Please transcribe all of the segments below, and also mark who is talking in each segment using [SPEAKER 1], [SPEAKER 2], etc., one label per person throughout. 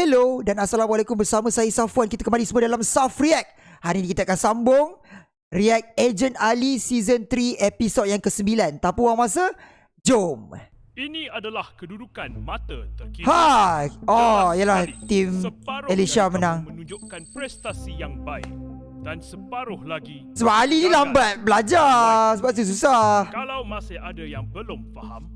[SPEAKER 1] Hello dan Assalamualaikum bersama saya Safwan. Kita kembali semua dalam Saf React. Hari ini kita akan sambung React Agent Ali Season 3 episod yang ke-9 Tanpa buang masa, jom.
[SPEAKER 2] Ini adalah kedudukan mata terkini.
[SPEAKER 1] Ha, oh yalah tim Elisha
[SPEAKER 2] kamu
[SPEAKER 1] menang.
[SPEAKER 2] menunjukkan prestasi yang baik dan separuh lagi
[SPEAKER 1] Sebab Ali ni lambat belajar Sebab tu susah.
[SPEAKER 2] Kalau masih ada yang belum faham,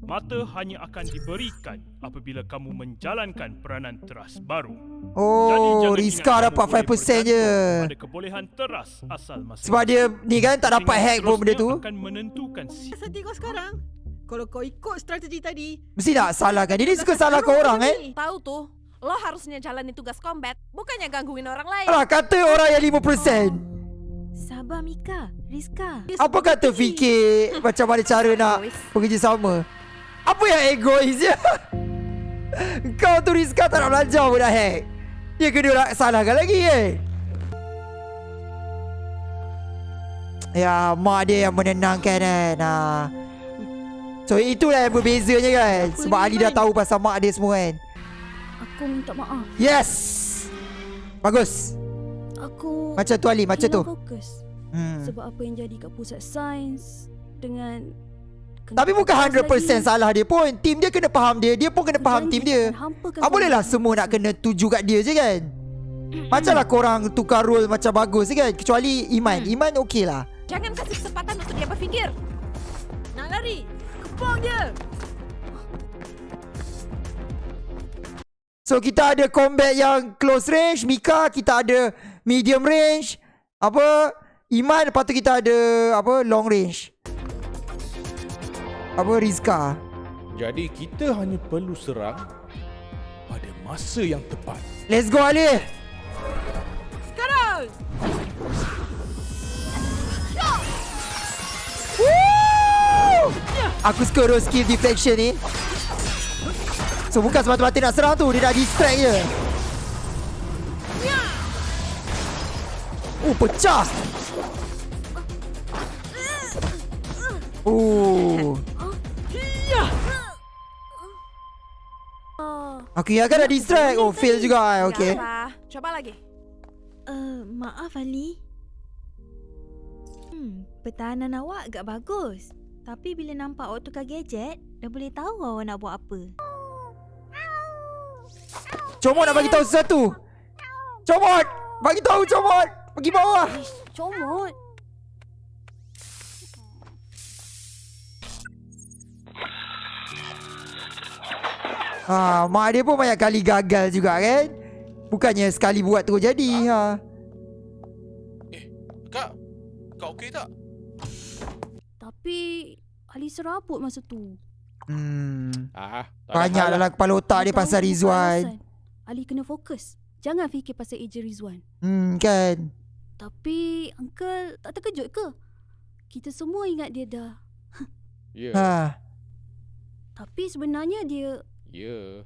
[SPEAKER 2] mata hanya akan diberikan apabila kamu menjalankan peranan teras baru.
[SPEAKER 1] Oh, Rizka dapat 5% je.
[SPEAKER 2] Pada kebolehan teras asal masing
[SPEAKER 1] Sebab dia ni kan tak dapat hack pun benda tu.
[SPEAKER 2] akan menentukan si
[SPEAKER 3] kau sekarang? Kalau kau ikut strategi tadi.
[SPEAKER 1] Mesti tak salahkan Dia ni suka salahkan orang eh?
[SPEAKER 4] Tahu tuh, lo harusnya jalanin tugas combat, bukannya gangguin orang lain.
[SPEAKER 1] Alah kata orang yang 5%
[SPEAKER 4] Sabar Mika, Rizka.
[SPEAKER 1] Apa kata fikir? Macam mana cara nak Bekerja sama Apa yang egois je Kau tu Rizka tak nak belajar pun dah hack Dia kena nak salahkan lagi eh Ya mak dia yang menenangkan kan ha. So itulah yang berbezanya kan? Sebab Ali dah tahu pasal mak dia semua kan?
[SPEAKER 5] Aku minta maaf.
[SPEAKER 1] Yes! Bagus.
[SPEAKER 5] Aku
[SPEAKER 1] Macam tu Ali Macam tu.
[SPEAKER 5] fokus.
[SPEAKER 1] hmm.
[SPEAKER 5] Sebab apa yang jadi kat pusat sains dengan
[SPEAKER 1] Tapi bukan 100% salah dia pun. Tim dia kena faham dia. Dia pun kena faham tim dia. Ah bolehlah semua nak kena tuju kat dia je kan? Macamlah korang tukar role macam bagus je kan? Kecuali Iman. Iman okey lah.
[SPEAKER 4] Jangan kasih kesempatan untuk dia berfikir.
[SPEAKER 3] Nak lari. Kepong dia.
[SPEAKER 1] So kita ada combat yang close range. Mika kita ada medium range. Apa? Iman lepas tu kita ada Apa long range Apa Rizka?
[SPEAKER 6] Jadi kita hanya perlu serang pada masa yang tepat.
[SPEAKER 1] Let's go Ali
[SPEAKER 3] Sekarang!
[SPEAKER 1] Woo! Aku suka tu skill deflection ni. So bukan semata-mata nak serang tu Dia nak distract je. Oh pecah! Oh Aku ingatkan dah distract Oh fail juga Okay
[SPEAKER 4] Gak apa. Coba lagi.
[SPEAKER 5] Uh, maaf Ali. Hmm, pertahanan awak agak bagus. Tapi bila nampak awak tukar gadget, dah boleh tahu awak nak buat apa.
[SPEAKER 1] Comot nak bagi tahu sesuatu Comot Bagi tahu Comot Pergi bawah
[SPEAKER 5] Comot.
[SPEAKER 1] Ha, mak dia pun banyak kali gagal juga kan Bukannya sekali buat terus jadi ha.
[SPEAKER 6] Kak, kau okey tak?
[SPEAKER 5] Tapi Ali serabut masa tu.
[SPEAKER 1] Hmm.
[SPEAKER 6] Ah,
[SPEAKER 1] Banyak
[SPEAKER 6] lah.
[SPEAKER 1] dalam kepala otak dia pasal Rizwan.
[SPEAKER 5] Ali kena fokus. Jangan fikir pasal ejen Rizwan.
[SPEAKER 1] Hmm kan
[SPEAKER 5] Tapi Uncle tak terkejut ke? Kita semua ingat dia dah.
[SPEAKER 6] Ya,
[SPEAKER 1] ha.
[SPEAKER 5] Tapi sebenarnya dia
[SPEAKER 6] ya.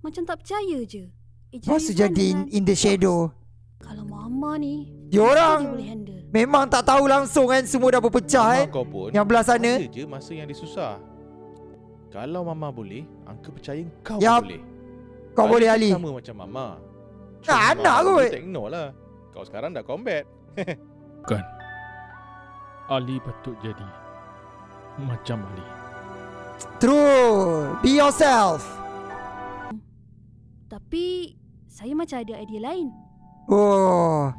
[SPEAKER 5] macam tak percaya je. Ejen
[SPEAKER 1] Masa
[SPEAKER 5] Rizwan
[SPEAKER 1] jadi in,
[SPEAKER 5] dengan-
[SPEAKER 1] in the shadow
[SPEAKER 5] Kalau mama ni,
[SPEAKER 1] Dia
[SPEAKER 5] dia
[SPEAKER 1] orang
[SPEAKER 5] boleh handle.
[SPEAKER 1] Memang tak tahu langsung kan Semua dah berpecah
[SPEAKER 6] Mama
[SPEAKER 1] kan
[SPEAKER 6] kau pun
[SPEAKER 1] Yang belah sana
[SPEAKER 6] ada je masa yang dia susah. Kalau mama boleh, Uncle percaya kau
[SPEAKER 1] Yap.
[SPEAKER 6] pun boleh.
[SPEAKER 1] Kau boleh
[SPEAKER 6] pun
[SPEAKER 1] Ali
[SPEAKER 6] Sama macam mama.
[SPEAKER 1] Ah, anak kot.
[SPEAKER 6] Tak ignore lah. Kau sekarang dah combat.
[SPEAKER 2] Ali patut jadi macam Ali.
[SPEAKER 1] True Be yourself
[SPEAKER 5] Tapi saya macam ada idea lain.
[SPEAKER 1] Oh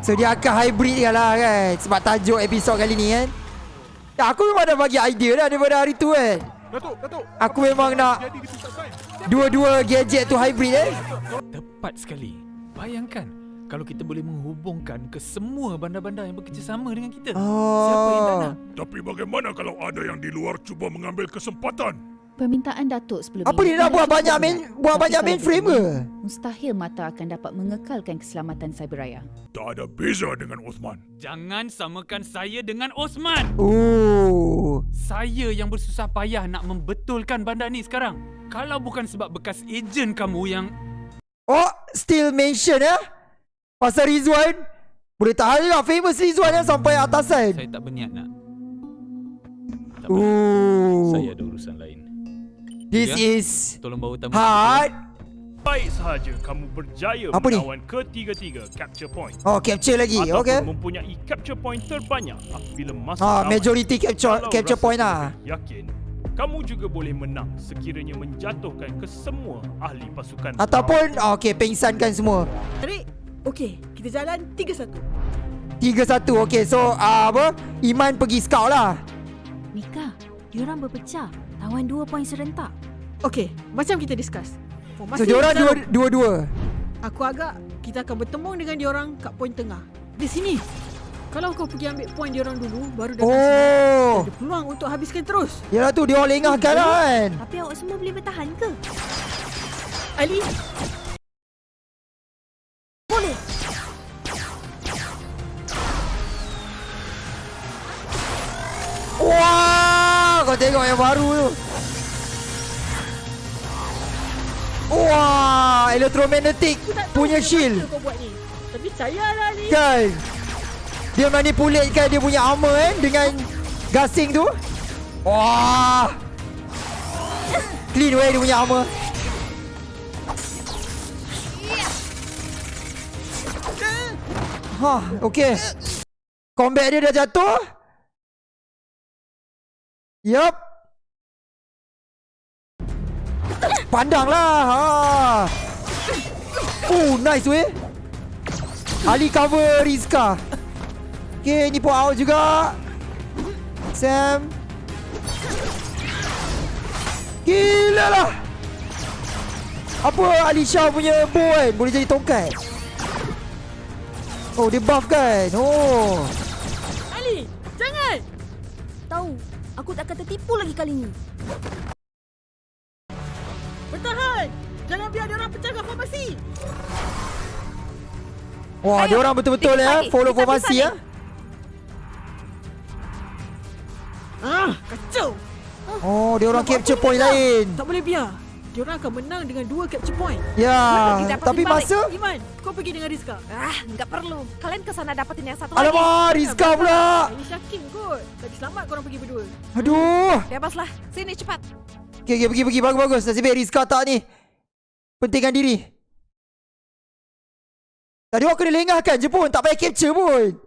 [SPEAKER 1] So dia akan hybrid kan lah kan Sebab tajuk episod kali ni kan ya, Aku memang dah bagi idea dah daripada hari tu kan
[SPEAKER 6] Datuk, Datuk.
[SPEAKER 1] Aku memang nak. Dua-dua gadget tu hybrid eh
[SPEAKER 7] Tepat sekali. Bayangkan kalau kita boleh menghubungkan ke semua bandar-bandar yang bekerjasama dengan kita. Siapa yang tak
[SPEAKER 1] Oh
[SPEAKER 7] nak?
[SPEAKER 2] Tapi bagaimana kalau ada yang di luar cuba mengambil kesempatan?
[SPEAKER 8] Permintaan Datuk sebelum
[SPEAKER 1] Apa
[SPEAKER 8] ini
[SPEAKER 1] dia nak buat banyak main. Buat banyak
[SPEAKER 8] kalau
[SPEAKER 1] mainframe ke
[SPEAKER 8] Mustahil mata akan dapat mengekalkan keselamatan cyberraya.
[SPEAKER 2] Tak ada beza dengan Osman.
[SPEAKER 7] Jangan samakan saya dengan Osman.
[SPEAKER 1] Oh
[SPEAKER 7] Saya yang bersusah payah nak membetulkan bandar ni sekarang. Kalau bukan sebab bekas ejen kamu yang
[SPEAKER 1] Oh Still mention ya Pasal Rizwan Boleh tahan juga Famous Rizwan yang sampai atasan
[SPEAKER 7] saya tak berniat nak.
[SPEAKER 6] Tak.
[SPEAKER 1] Ooh.
[SPEAKER 6] Saya ada urusan lain.
[SPEAKER 1] This
[SPEAKER 7] Ya.
[SPEAKER 1] is
[SPEAKER 7] Tolong bawa tamu.
[SPEAKER 1] hard
[SPEAKER 2] baik sahaja kamu berjaya
[SPEAKER 1] Apa ni?
[SPEAKER 2] menawan ketiga-tiga capture point.
[SPEAKER 1] Oh, capture lagi.
[SPEAKER 2] Ataupun
[SPEAKER 1] Okey.
[SPEAKER 2] mempunyai capture point terbanyak apabila masa
[SPEAKER 1] Ah, majority capture
[SPEAKER 2] Kalau
[SPEAKER 1] capture point lah.
[SPEAKER 2] Yakin, kamu juga boleh menang sekiranya menjatuhkan ke semua ahli pasukan.
[SPEAKER 1] Ataupun ah, okey, pengsankan semua.
[SPEAKER 3] Okey, kita jalan 3-1.
[SPEAKER 1] 3-1. Okey, so uh, apa? Iman pergi scout lah.
[SPEAKER 5] Mika, diorang berpecah. Tawan dua poin serentak.
[SPEAKER 3] Okey, macam kita discuss.
[SPEAKER 1] So, diorang dua, dua-dua.
[SPEAKER 3] Aku agak kita akan bertemu dengan diorang kat poin tengah. Di sini. Kalau kau pergi ambil poin diorang dulu, baru datang sini.
[SPEAKER 1] Oh.
[SPEAKER 3] Ada peluang untuk habiskan terus.
[SPEAKER 1] Yalah tu, dia orang lengahkan kan.
[SPEAKER 5] Tapi awak semua boleh bertahan ke?
[SPEAKER 3] Ali,
[SPEAKER 1] tengok yang baru tu. Wah, electromagnetic
[SPEAKER 3] tahu
[SPEAKER 1] punya shield.
[SPEAKER 3] mana kau buat ni. Tapi sayalah Ali.
[SPEAKER 1] Kan Dia manipulate dia punya armor kan Dengan gasing tu Wah Clean way dia punya armor Hah, okay Combat dia dah jatuh Yup. Pandang lah ha. Oh nice weh. Ali cover Rizka. Okay ni pun out juga. Sam. Gila lah. Apa Alisha punya bow kan Boleh jadi tongkat. Oh dia buff kan? Oh.
[SPEAKER 3] Ali, jangan.
[SPEAKER 5] Tahu, aku tak akan tertipu lagi kali ni.
[SPEAKER 3] Bertahan. Jangan biar diorang pecahkan formasi.
[SPEAKER 1] Wah
[SPEAKER 4] Ayo,
[SPEAKER 1] dia orang betul-betul ya Follow formasi ya
[SPEAKER 3] Ah, kacau.
[SPEAKER 1] Oh dia orang capture point lain
[SPEAKER 3] Tak boleh biar. Diorang akan menang dengan dua capture point.
[SPEAKER 1] Ya Tapi masa
[SPEAKER 3] Iman, kau pergi dengan Rizka.
[SPEAKER 4] Ah, nggak perlu. Kalian ke sana dapetin yang satu lagi.
[SPEAKER 1] Alamak Rizka pula
[SPEAKER 3] Ini Syakim kot. Tadi selamat korang pergi berdua.
[SPEAKER 1] Aduh
[SPEAKER 4] Bebaslah. Sini cepat.
[SPEAKER 1] Okay, okay, pergi, pergi. Bagus, bagus. Nasib baik Rizka tak ni. Pentingkan diri. Tadi orang kena lengahkan je pun. Tak payah capture pun.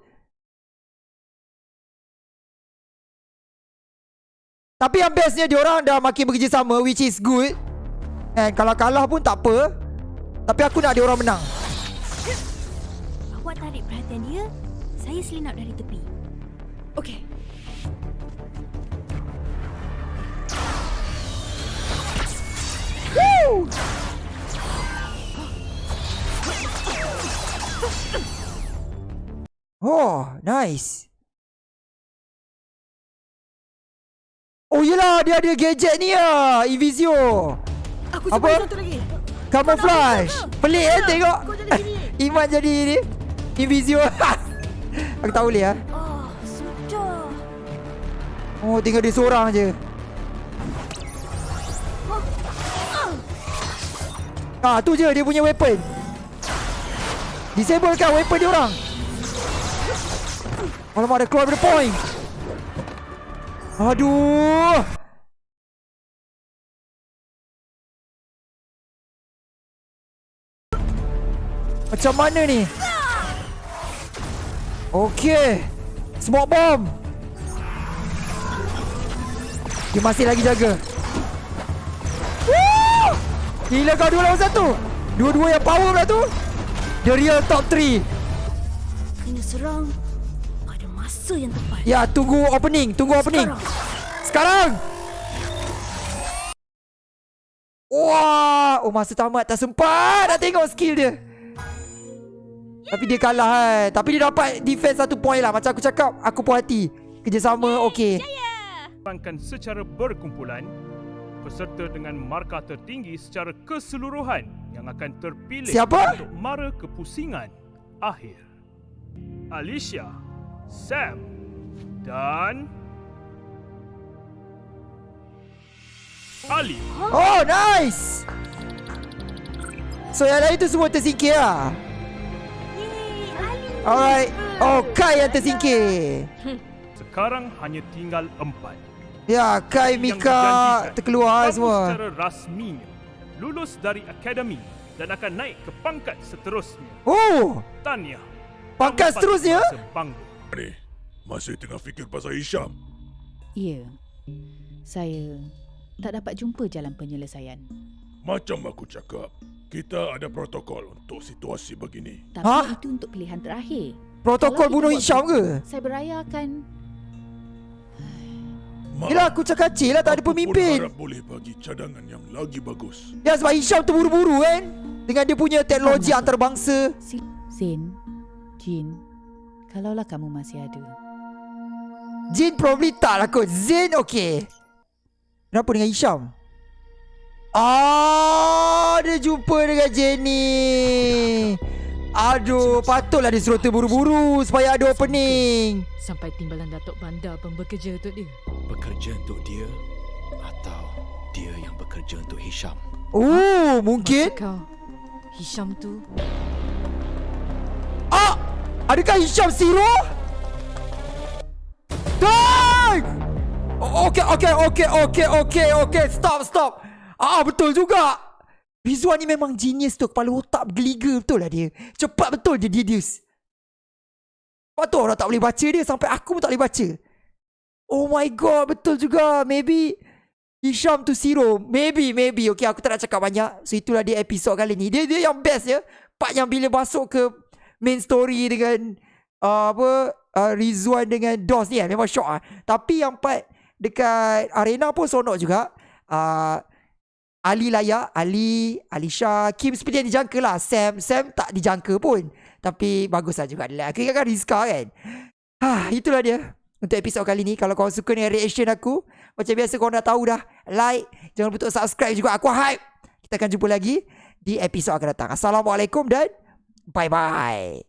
[SPEAKER 1] Tapi yang bestnya diorang dah makin bekerjasama which is good. And kalau kalah pun tak apa. Tapi aku nak diorang menang.
[SPEAKER 5] Awak tarik perhatian dia. Saya selinap dari tepi.
[SPEAKER 3] Okey.
[SPEAKER 1] Oh, nice. Oh yelah, dia ada gadget ni lah. Invisio.
[SPEAKER 3] Aku
[SPEAKER 1] Apa?
[SPEAKER 3] cuba satu lagi.
[SPEAKER 1] Camouflage. Pelik eh tengok.
[SPEAKER 3] Kau jadi gini.
[SPEAKER 1] Iman jadi ni. Invisio. aku tak boleh ah.
[SPEAKER 5] Oh, sudah.
[SPEAKER 1] Oh, tinggal dia seorang je. Ah, tu je dia punya weapon. Disablekan weapon dia orang. Alamak, ada keluar daripada point. Aduh. Macam mana ni? Okey. Smoke bomb. Dia masih lagi jaga. Woo! Gila kau dua lawan satu. Dua-dua yang power pula tu. The real top 3.
[SPEAKER 5] Kena serang pada masa yang tepat.
[SPEAKER 1] Ya, tunggu opening, tunggu opening. Sekarang. Wah, oh masa tamat tak sempat nak tengok skill dia. Tapi dia kalah kan. Tapi dia dapat defense satu point lah. Macam aku cakap, aku puas hati. Kerjasama okey.
[SPEAKER 2] Dilaksanakan secara berkumpulan peserta dengan markah tertinggi secara keseluruhan yang akan terpilih
[SPEAKER 1] Siapa?
[SPEAKER 2] untuk mara kepusingan akhir. Alicia, Sam dan Ali.
[SPEAKER 1] Oh, nice. So yang lain tu semua tersingkir lah. Alright. Oh, Kai yang tersingkir.
[SPEAKER 2] Sekarang hanya tinggal empat.
[SPEAKER 1] Ya, Kai, Mika terkeluar
[SPEAKER 2] kamu
[SPEAKER 1] semua.
[SPEAKER 2] secara rasminya lulus dari akademi dan akan naik ke pangkat seterusnya.
[SPEAKER 1] Oh,
[SPEAKER 2] Tahniah.
[SPEAKER 1] Pangkat seterusnya?
[SPEAKER 9] Ni, masih tengah fikir pasal Hisham.
[SPEAKER 8] Ya. Saya tak dapat jumpa jalan penyelesaian.
[SPEAKER 9] Macam aku cakap, kita ada protokol untuk situasi begini.
[SPEAKER 8] Tapi
[SPEAKER 1] Hah?
[SPEAKER 8] itu untuk pilihan terakhir.
[SPEAKER 1] protokol bunuh Hisham ke?
[SPEAKER 8] Saya beraya akan
[SPEAKER 9] Ma,
[SPEAKER 1] Yelah aku cakap kecil lah tak ada
[SPEAKER 9] aku
[SPEAKER 1] pemimpin.
[SPEAKER 9] harap boleh bagi cadangan yang lagi bagus.
[SPEAKER 1] Ya sebab Hisham tu buru-buru kan. Dengan dia punya teknologi
[SPEAKER 8] Faham.
[SPEAKER 1] antarabangsa.
[SPEAKER 8] si Zin, Jin, kalaulah kamu masih ada.
[SPEAKER 1] Jin probably tak lah kot. Zain okay. Kenapa dengan Hisham? Ah, dia jumpa dengan Jenny. Aduh, patutlah dia suruh terburu-buru supaya ada opening.
[SPEAKER 3] Sampai timbalan Datuk Bandar pun bekerja untuk dia.
[SPEAKER 10] Bekerja untuk dia atau dia yang bekerja untuk Hisham.
[SPEAKER 1] Oh, mungkin.
[SPEAKER 3] Maksud kau, Hisham tu
[SPEAKER 1] Ah, adakah Hisham Zero? Dang! O- Okay, okay, okay, okay, okay, okay. Stop, stop. Ah, betul juga. Rizwan ni memang genius tu. Kepala otak bergeliga betul lah dia. Cepat betul dia deduce. Sebab tu orang tak boleh baca dia. Sampai aku pun tak boleh baca. Oh my god, betul juga. Maybe Hisham tu Zero. Maybe, maybe. Okay, aku tak nak cakap banyak. So, itulah dia episod kali ni. Dia dia yang best ya. Part yang bila masuk ke main story dengan uh, apa uh, Rizwan dengan DOS ni kan. Memang shock ah. Tapi yang part dekat arena pun sonok juga. Uh, Ali layak, Ali, Alisha, Kim yang dijangka lah. Sam, Sam tak dijangka pun. Tapi bagus lah juga. Aku ingatkan Rizka kan. Ha, itulah dia. Untuk episod kali ni. Kalau korang suka dengan reaction aku. Macam biasa korang dah tahu dah. Like. Jangan lupa untuk subscribe juga. Aku hype. Kita akan jumpa lagi di episod akan datang. Assalamualaikum dan bye-bye.